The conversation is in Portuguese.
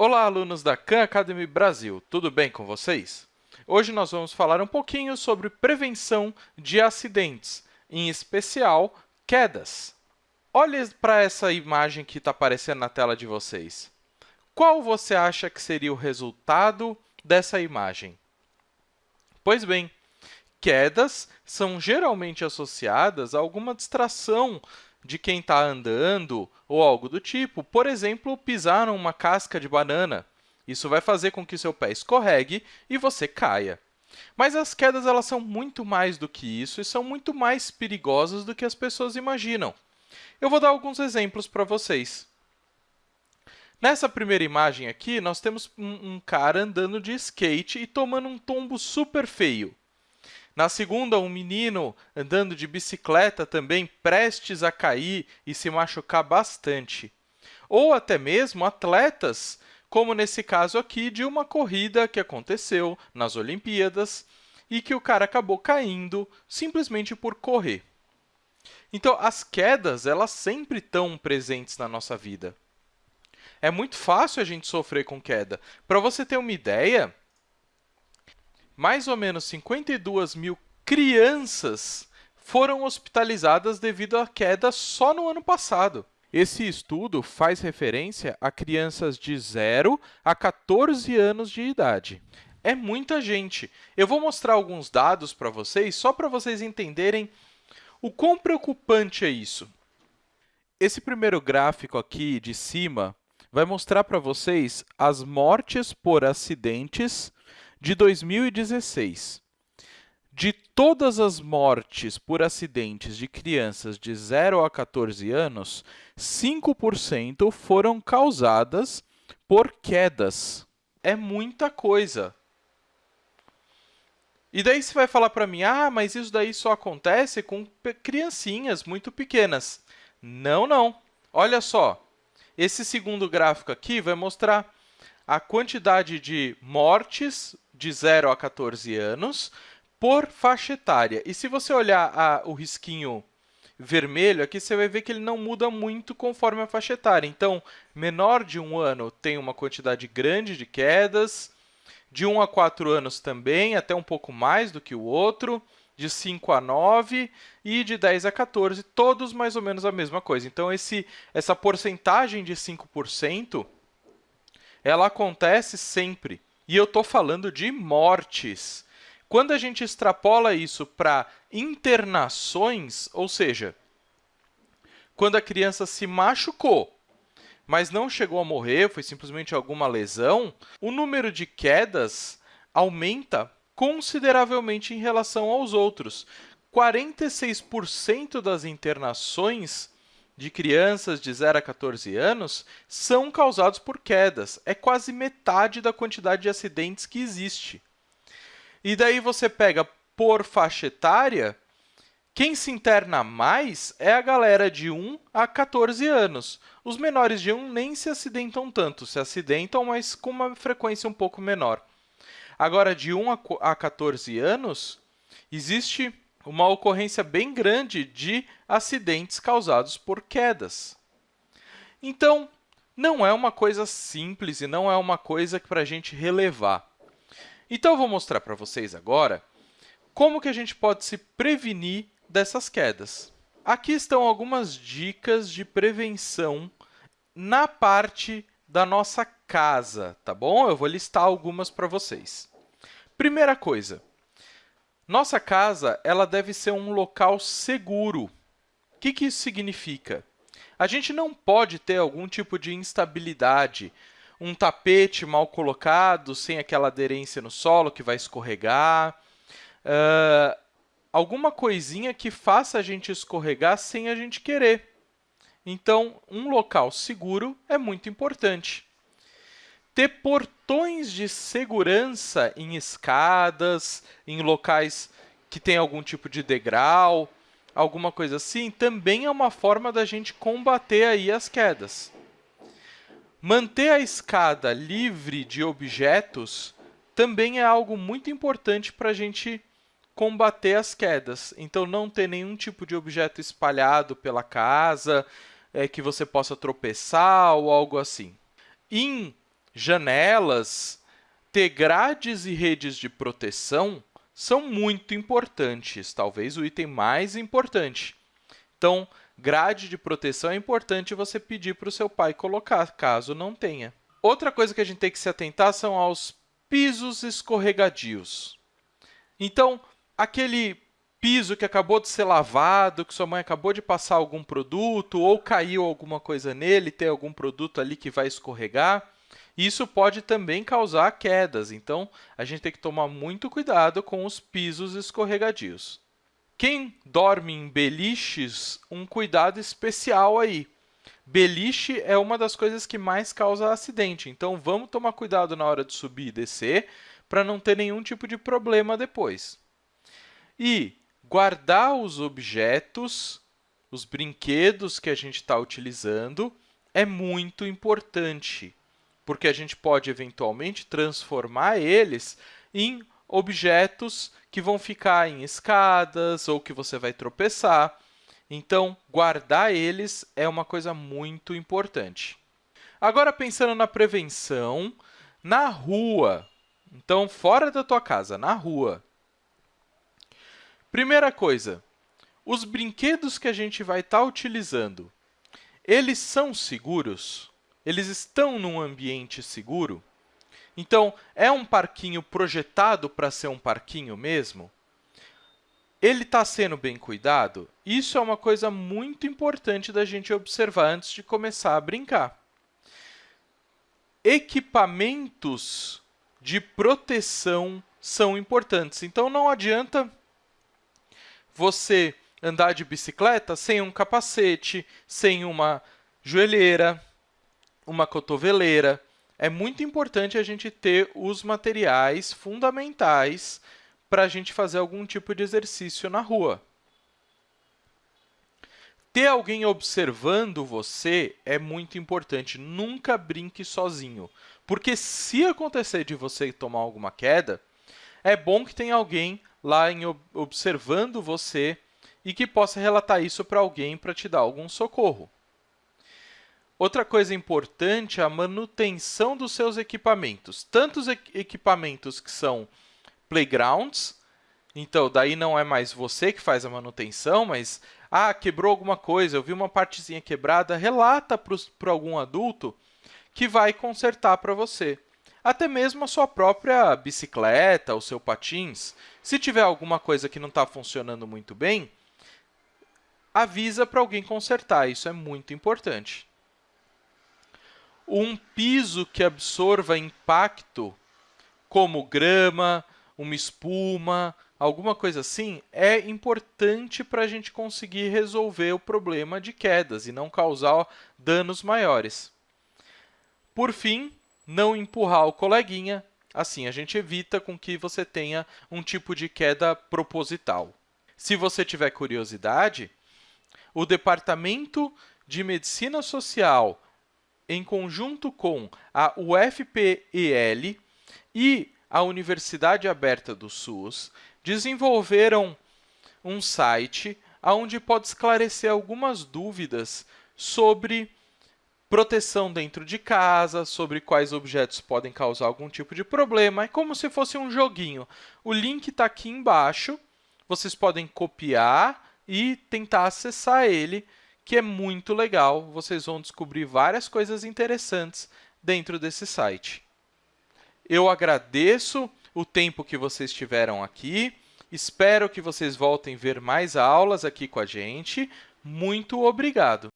Olá, alunos da Khan Academy Brasil, tudo bem com vocês? Hoje nós vamos falar um pouquinho sobre prevenção de acidentes, em especial quedas. Olhe para essa imagem que está aparecendo na tela de vocês. Qual você acha que seria o resultado dessa imagem? Pois bem, quedas são geralmente associadas a alguma distração de quem está andando ou algo do tipo. Por exemplo, pisar numa casca de banana. Isso vai fazer com que seu pé escorregue e você caia. Mas as quedas elas são muito mais do que isso e são muito mais perigosas do que as pessoas imaginam. Eu vou dar alguns exemplos para vocês. Nessa primeira imagem aqui, nós temos um, um cara andando de skate e tomando um tombo super feio. Na segunda, um menino andando de bicicleta também prestes a cair e se machucar bastante. Ou até mesmo atletas, como nesse caso aqui de uma corrida que aconteceu nas Olimpíadas e que o cara acabou caindo simplesmente por correr. Então, as quedas elas sempre estão presentes na nossa vida. É muito fácil a gente sofrer com queda. Para você ter uma ideia, mais ou menos 52 mil crianças foram hospitalizadas devido à queda só no ano passado. Esse estudo faz referência a crianças de 0 a 14 anos de idade. É muita gente. Eu vou mostrar alguns dados para vocês, só para vocês entenderem o quão preocupante é isso. Esse primeiro gráfico aqui de cima vai mostrar para vocês as mortes por acidentes de 2016. De todas as mortes por acidentes de crianças de 0 a 14 anos, 5% foram causadas por quedas. É muita coisa. E daí você vai falar para mim, ah, mas isso daí só acontece com criancinhas muito pequenas. Não, não. Olha só, esse segundo gráfico aqui vai mostrar a quantidade de mortes de 0 a 14 anos por faixa etária. E se você olhar a, o risquinho vermelho aqui, você vai ver que ele não muda muito conforme a faixa etária. Então, menor de um ano tem uma quantidade grande de quedas, de 1 a 4 anos também, até um pouco mais do que o outro, de 5 a 9 e de 10 a 14, todos mais ou menos a mesma coisa. Então, esse, essa porcentagem de 5%, ela acontece sempre. E eu estou falando de mortes. Quando a gente extrapola isso para internações, ou seja, quando a criança se machucou, mas não chegou a morrer, foi simplesmente alguma lesão, o número de quedas aumenta consideravelmente em relação aos outros. 46% das internações de crianças de 0 a 14 anos são causados por quedas. É quase metade da quantidade de acidentes que existe. E daí você pega por faixa etária, quem se interna mais é a galera de 1 a 14 anos. Os menores de 1 nem se acidentam tanto, se acidentam, mas com uma frequência um pouco menor. Agora, de 1 a 14 anos, existe uma ocorrência bem grande de acidentes causados por quedas. Então, não é uma coisa simples e não é uma coisa para a gente relevar. Então, eu vou mostrar para vocês agora como que a gente pode se prevenir dessas quedas. Aqui estão algumas dicas de prevenção na parte da nossa casa, tá bom? Eu vou listar algumas para vocês. Primeira coisa, nossa casa ela deve ser um local seguro. O que, que isso significa? A gente não pode ter algum tipo de instabilidade, um tapete mal colocado, sem aquela aderência no solo que vai escorregar, uh, alguma coisinha que faça a gente escorregar sem a gente querer. Então, um local seguro é muito importante. Ter portões de segurança em escadas, em locais que tem algum tipo de degrau, alguma coisa assim, também é uma forma da gente combater aí as quedas. Manter a escada livre de objetos também é algo muito importante para a gente combater as quedas. Então, não ter nenhum tipo de objeto espalhado pela casa, é, que você possa tropeçar ou algo assim. Em janelas, ter grades e redes de proteção são muito importantes, talvez o item mais importante. Então, grade de proteção é importante você pedir para o seu pai colocar, caso não tenha. Outra coisa que a gente tem que se atentar são aos pisos escorregadios. Então, aquele piso que acabou de ser lavado, que sua mãe acabou de passar algum produto, ou caiu alguma coisa nele, tem algum produto ali que vai escorregar, isso pode também causar quedas. Então, a gente tem que tomar muito cuidado com os pisos escorregadios. Quem dorme em beliches, um cuidado especial aí. Beliche é uma das coisas que mais causa acidente, então vamos tomar cuidado na hora de subir e descer para não ter nenhum tipo de problema depois. E guardar os objetos, os brinquedos que a gente está utilizando, é muito importante, porque a gente pode, eventualmente, transformar eles em objetos que vão ficar em escadas ou que você vai tropeçar. Então, guardar eles é uma coisa muito importante. Agora, pensando na prevenção, na rua. Então, fora da tua casa, na rua. Primeira coisa, os brinquedos que a gente vai estar tá utilizando, eles são seguros? Eles estão num ambiente seguro? Então, é um parquinho projetado para ser um parquinho mesmo? Ele está sendo bem cuidado? Isso é uma coisa muito importante da gente observar antes de começar a brincar. Equipamentos de proteção são importantes. Então, não adianta você andar de bicicleta sem um capacete, sem uma joelheira, uma cotoveleira. É muito importante a gente ter os materiais fundamentais para a gente fazer algum tipo de exercício na rua. Ter alguém observando você é muito importante. Nunca brinque sozinho, porque se acontecer de você tomar alguma queda, é bom que tenha alguém lá em, observando você e que possa relatar isso para alguém para te dar algum socorro. Outra coisa importante é a manutenção dos seus equipamentos. Tanto os equipamentos que são playgrounds, então daí não é mais você que faz a manutenção, mas ah, quebrou alguma coisa, eu vi uma partezinha quebrada, relata para algum adulto que vai consertar para você até mesmo a sua própria bicicleta, o seu patins. Se tiver alguma coisa que não está funcionando muito bem, avisa para alguém consertar, isso é muito importante. Um piso que absorva impacto, como grama, uma espuma, alguma coisa assim, é importante para a gente conseguir resolver o problema de quedas e não causar danos maiores. Por fim, não empurrar o coleguinha, assim a gente evita com que você tenha um tipo de queda proposital. Se você tiver curiosidade, o Departamento de Medicina Social, em conjunto com a UFPEL e a Universidade Aberta do SUS, desenvolveram um site onde pode esclarecer algumas dúvidas sobre proteção dentro de casa, sobre quais objetos podem causar algum tipo de problema. É como se fosse um joguinho. O link está aqui embaixo. Vocês podem copiar e tentar acessar ele, que é muito legal. Vocês vão descobrir várias coisas interessantes dentro desse site. Eu agradeço o tempo que vocês tiveram aqui. Espero que vocês voltem ver mais aulas aqui com a gente. Muito obrigado!